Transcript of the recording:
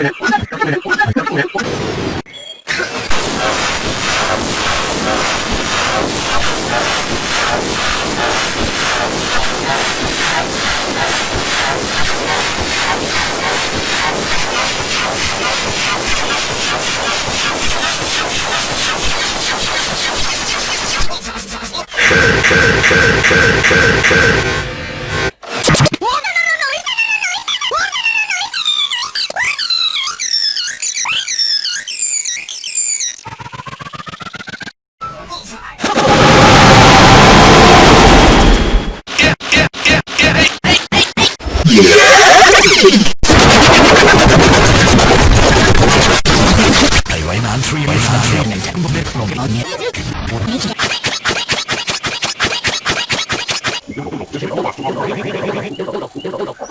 Ha ha ha. I went on three ways. 你先躲后躲先躲后躲先躲后躲先躲后躲先